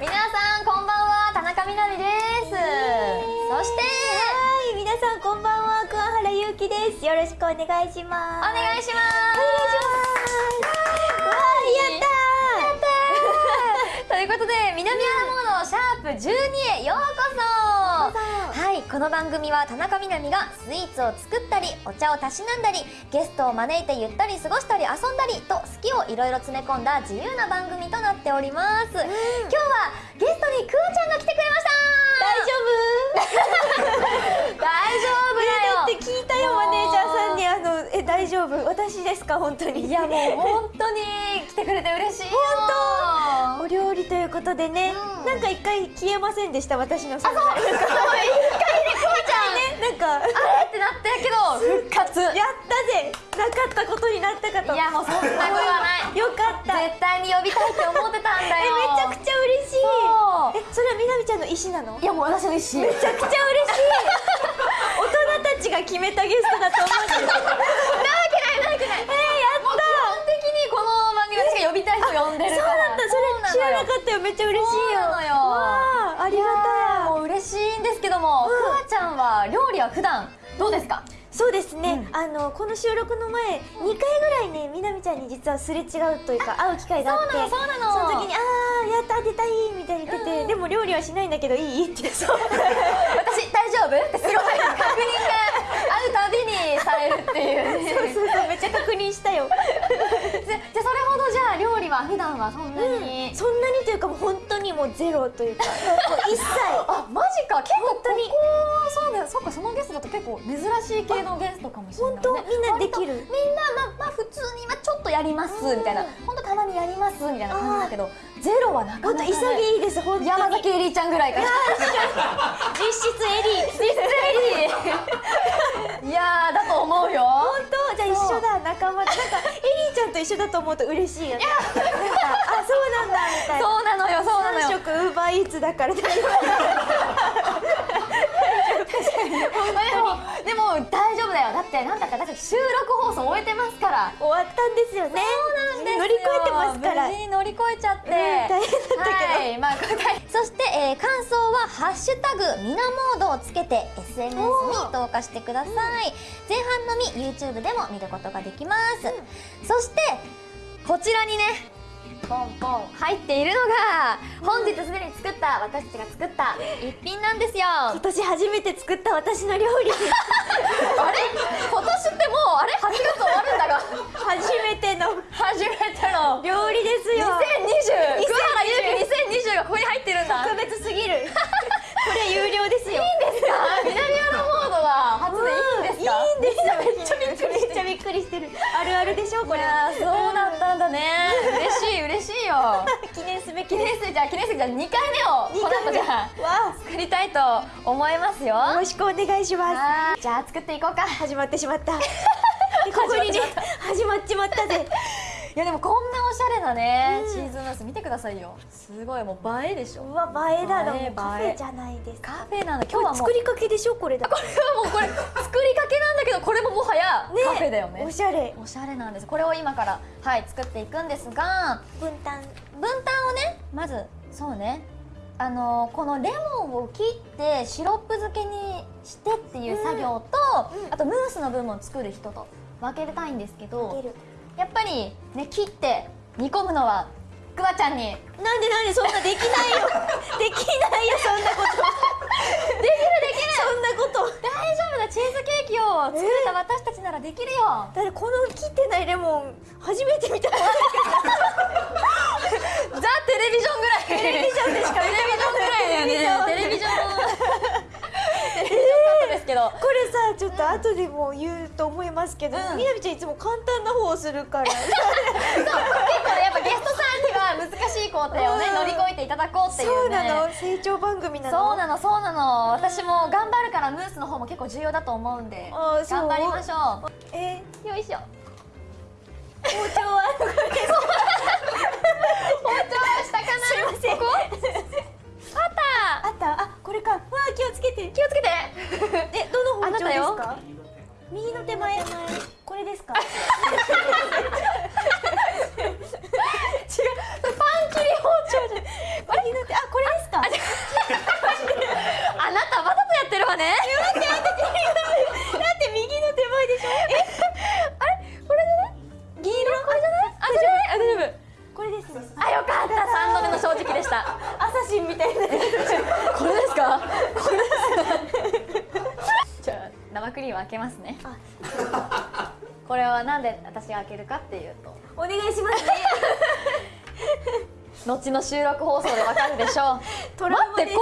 皆さんこんばんは田中みなみです。そしてはい皆さんこんばんは桑原ゆうきです。よろしくお願いします。お願いします。お願いします。わーやった ということで南アラモードシャープ12へようこそ。はいこの番組は田中みなみがスイーツを作ったりお茶をたしなんだりゲストを招いてゆったり過ごしたり遊んだりと好きをいろいろ詰め込んだ自由な番組となっております、今日はゲストにくーちゃんが来てくれました。大丈夫。大丈夫だよ。だって聞いたよマネージャーさんに。あのえ大丈夫？私ですか？本当に。いやもう本当に来てくれて嬉しいよ。お料理ということでね、うん。なんか一回消えませんでした？私の存在そう。一回なんかあれってなったけど復活。やったぜ。なかったことになったかと。いやもうそんなことはない。よかった。え絶対に呼びたいって思ってたんだよ。めちゃくちゃ嬉しい。そう。えそれはみなみちゃんの意思なの？いやもう私の意思。めちゃくちゃ嬉しい。大人たちが決めたゲストだと思うんですよ。なわけないなわけない。えー、やった。基本的にこの番組私が呼びたい人呼んでるそうからなんだそれ知らなかったよ。めっちゃ嬉しいよ。そうなのよ。わあありがたい。もう嬉しいんですけども、うん。くわちゃんは料理は普段どうですか？そうですね、うん。あのこの収録の前2回ぐらいねみなみちゃんに実はすれ違うというか会う機会があってそうなのそうなの。その時に「ああやった当てたい」みたいに言ってて、うん。でも料理はしないんだけどいい？って。そう私大丈夫ってすごい確認が会うたびにされるっていうねそうそうそうめっちゃ確認したよじゃじゃあそれほどじゃあ料理は普段はそんなに、そんなにというかもう本当にもうゼロというか。もう一切。あマジか。結構本当に。ここそうだよ。そっかそのゲストだと結構珍しい系のゲストかもしれない、ね、本当みんなできる。みんなまあまあ普通にまあちょっとやりますうん。みたいな。本当たまにやりますみたいな感じだけどゼロはなかなか、ね、潔いです本当に。山崎エリーちゃんぐらいから。実質エリー。実質エリー。いやーだと思うよ。本当？じゃあ一緒だ仲間なんかちゃんと一緒だと思うと嬉しいよね。あそうなんだみたいな。そうなのよそうなの3よ食ウーバーイーツだから大丈でもでも大丈夫だよ。だってなんだか私たち収録放送終えてますから。夫終わったんですよね。そうなんですよ乗り越えてますから。無事に乗り越えちゃって、うん大変だったけど。はい。まあ、そして、えー感想は「ハッシュタグみなモード」をつけて SNS に投下してください、前半のみ YouTube でも見ることができます、そしてこちらにねポンポン入っているのが本日すでに作った私たちが作った一品なんですよ。あ今年初めて作った私の料理。れ？今年ってもうあれ？8月終わるんだが。初めての。初めての。料理ですよ。2020桑原ゆうき2020がここに入ってるんだ。特別すぎる。これ有料ですよ。いいんですか？南アラびっくりしてる。あるあるでしょこれ。いやーそうだったんだね。嬉しい嬉しいよ。記念すべき記念す。べきじゃあ記念すべきじゃあ2回目をこの後じゃあわ作りたいと思いますよ。あよろしくお願いします。じゃあ作っていこうか。始まってしまった。でここにね始まっちまったぜいやでもこんなおしゃれなね、うん。チーズムース見てくださいよ。すごいもう映えでしょ。うわ映えだ。ろもうカフェじゃないです。かカフェなんだ。今日こはもうれ作りかけでしょこれだ。これはもうこれ作りかけなんだけどこれももはやね。カフェだよね。おしゃれ。おしゃれなんです。これを今からはい作っていくんですが分担。分担をねまずそうね。あのーこのレモンを切ってシロップ漬けにしてっていう作業と、うん。あとムースの部分を作る人と分けたいんですけど出るやっぱりね切って煮込むのはくわちゃんになんでなんでそんなできないよ。できないよそんなこと。できるできる。そんなこと。大丈夫だ。チーズケーキを作れた私たちならできるよ、だってこの切ってないレモン初めて見た ザ・テレビジョンぐらい。テレビジョンでしかテレビジョンぐらいだよね。テレビジョンテレビジョンカットですけどこれさちょっと後でも言うと思いますけど、うん。みなみちゃんいつも簡単な方をするから。結構ねやっぱゲストさんには難しい工程をねうん。乗り越えていただこうっていうそうねなの。成長番組なの。そうなのそうなの。私も頑張るからムースの方も結構重要だと思うんで頑張りましょえ？うよいしょ。包丁は？包丁は下かな？すいません。ここ？あった。あった。あこれか。わ気をつけて。気をつけて。えどの包丁ですか？右の手前これですか？違う。パン切り包丁じゃん右の手あこれですか？あなたわざとやってるわね。だって右の手前でしょ？え？あれ？これじゃない？銀色これじゃない？あじゃない？あ大丈夫。これです、ね、あよかった。三度目の正直でした。アサシンみたいなこれですか。じゃあ生クリーム開けますね。これはなんで私が開けるかっていうと。お願いしますね。後の収録放送でわかるでしょう。待ってこんなに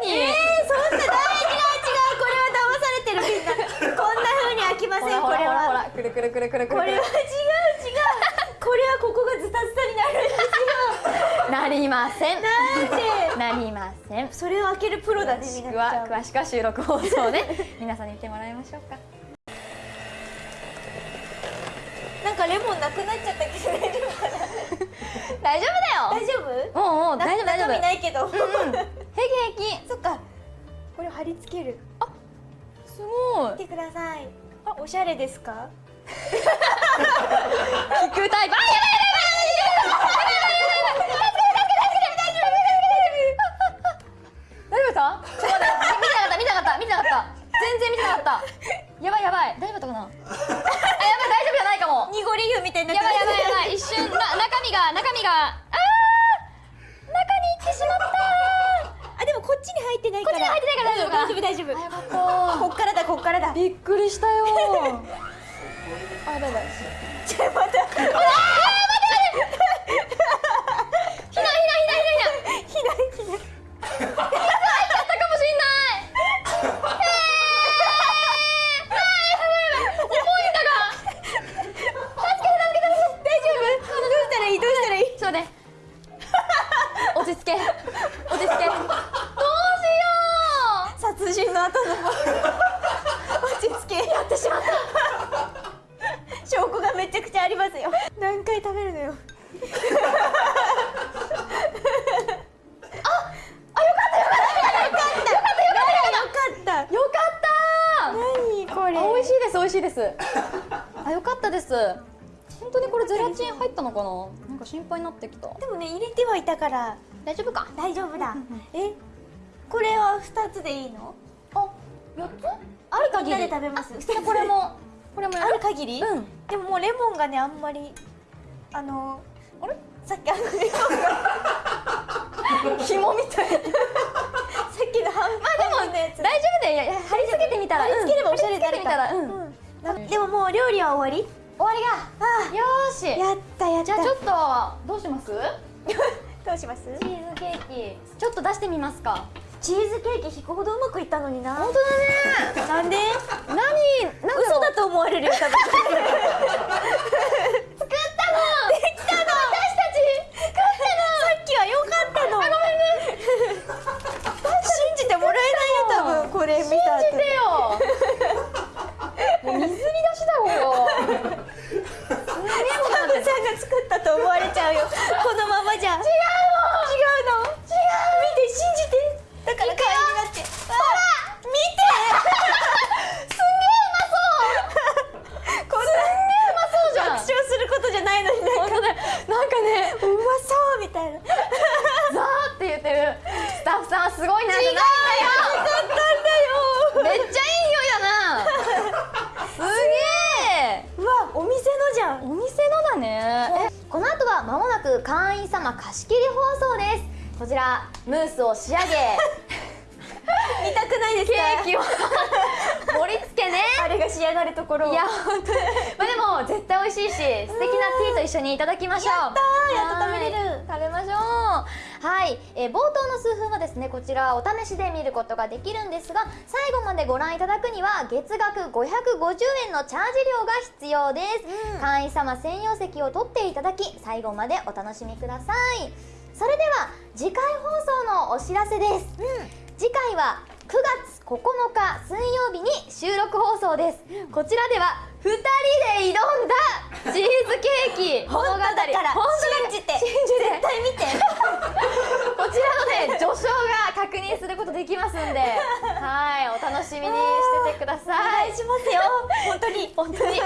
綺麗に、えー、そんな大違う違うこれは騙されてるみんな。こんな風に開きませんこれは。らほらくるくるくるくるくる。これは違う違う。これはここがズタズタになるんです なりません。よなんで？なりませんそれを開けるプロだね詳しくみなちゃん。は詳しくは収録放送で 皆さんに見てもらいましょうか。なんかレモンなくなっちゃったけど大丈夫かな大丈夫だよ。大丈夫？もうもうな大丈夫大丈夫。中身ないけど、う平気平気。そっか。これを貼り付ける。すごい。見てください。あ。おしゃれですか？聞くタイプ。あやばい大丈夫。こっからだこっからだ。びっくりしたよ。あだだ。ちょっと待何回食べるのよ。よかったよかった何これ？あ美味しいです美味しいです。あよかったです。本当にこれゼラチン入ったのかな？なんか心配になってきた。でもね入れてはいたから。大丈夫か？大丈夫だ。えこれは二つでいいの？あ四つ？ある限り。で食べます。これもこれもやあるる限り？うん。でももうレモンがねあんまりあのあれ？さっきあのレモンが紐みたいな。さっきの半分まあでも大丈夫だよ。貼り付けてみたら。貼り付ければおしゃれになる貼り付けてみたら。でももう料理は終わり？終わりが。あよーし。やったやった。じゃあちょっとどうします？どうします？チーズケーキ。ちょっと出してみますか。チーズケーキ引くほどうまくいったのにな。本当だね。なんで？何？なん嘘だと思われるよ多分 作ったのできたの私たち作ったさっきは良かったののごめんね信じてもらえないよ多分これ見信た後じてよもう水浸しだここすげえもんだサムってさんが作ったと思われちゃうよこのままじゃ違うの違うの違う見て信じてだから会員になってほら見てすんげえうまそうこんすんげえうまそうじゃんな爆笑することじゃないのになんか本当だよなんかね。うまそうみたいな。ザーって言ってるスタッフさんはすごいなじゃないんだよ。めっちゃいい匂いだな。すげえ。うわお店のじゃん。お店のだね。えこの後は間もなく会員様貸し切り放送です。こちらムースを仕上げ。見たくないですケかーキを盛り付けね。あれが仕上がるところを。いや本当に。まあでも絶対美味しいし素敵なティーと一緒にいただきましょう。やったーやっと食べれる。はい。食べましょう。はい、えー冒頭の数分はですねこちらお試しで見ることができるんですが最後までご覧いただくには月額550円のチャージ料が必要です、うん。会員様専用席を取っていただき最後までお楽しみください。それでは次回放送のお知らせです、次回は9月9日水曜日に収録放送です、こちらでは2人で挑んだチーズケーキ。物 語本当だから信じて。信じて絶対見て。こちらのね序章が確認することできますんで。はいお楽しみにしててくだおさい。願いしますよ。本当に本当に